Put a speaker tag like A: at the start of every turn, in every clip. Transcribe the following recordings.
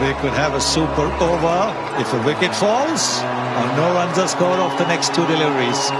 A: we could have a super over if a wicket falls or no runs are scored off the next two deliveries.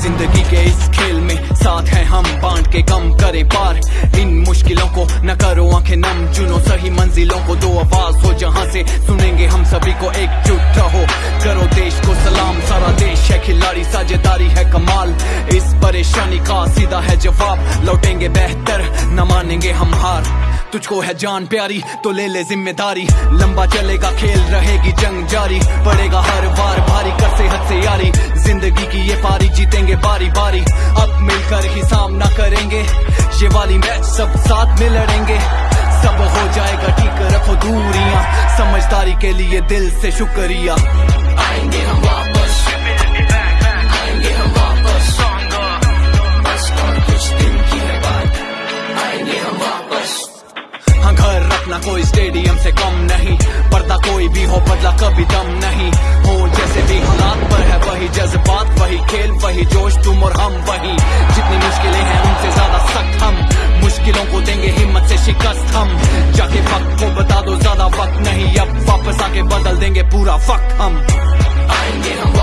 B: ज़िंदगी के इस खेल में साथ है हम, बांट के कम करें पार। इन मुश्किलों को न करो, आँखें नम चुनो सही मंजिलों को। दो आवाज़ हो जहाँ से सुनेंगे हम सभी को एकजुट रहो। करो देश को सलाम, सारा देश है खिलाड़ी, साझेदारी है कमाल। इस परेशानी का सीधा है जवाब। लौटेंगे बेहतर, न मानेंगे हम हार। तुझको है जान प्यारी तो ले ले ज़िम्मेदारी। लंबा चलेगा, खेल रहेगी जंग जारी। पड़ेगा हर बार भारी कर से हद से यारी। ज़िंदगी की ये पारी, जीतेंगे बारी बारी। अब मिलकर ही सामना करेंगे। ये वाली मैच सब साथ में लड़ेंगे। सब हो जाएगा, ठीक, रखो दूरियाँ। समझदारी के लिए दिल से शुक्रिया। आएँगे हम वापस। कोई स्टेडियम से कम नहीं। पर्दा कोई भी हो, बदला कभी दम नहीं। हो, जैसे भी हालात पर है, वही जज्बात, वही खेल, वही जोश, तुम और हम वही। जितनी मुश्किलें हैं, उनसे ज़्यादा सख्त हम। मुश्किलों को देंगे हिम्मत से शिकस्त हम। जाके वक्त को बता दो, ज़्यादा वक्त नहीं। अब वापस आके बदल देंगे पूरा वक्त हम। आएँगे हम।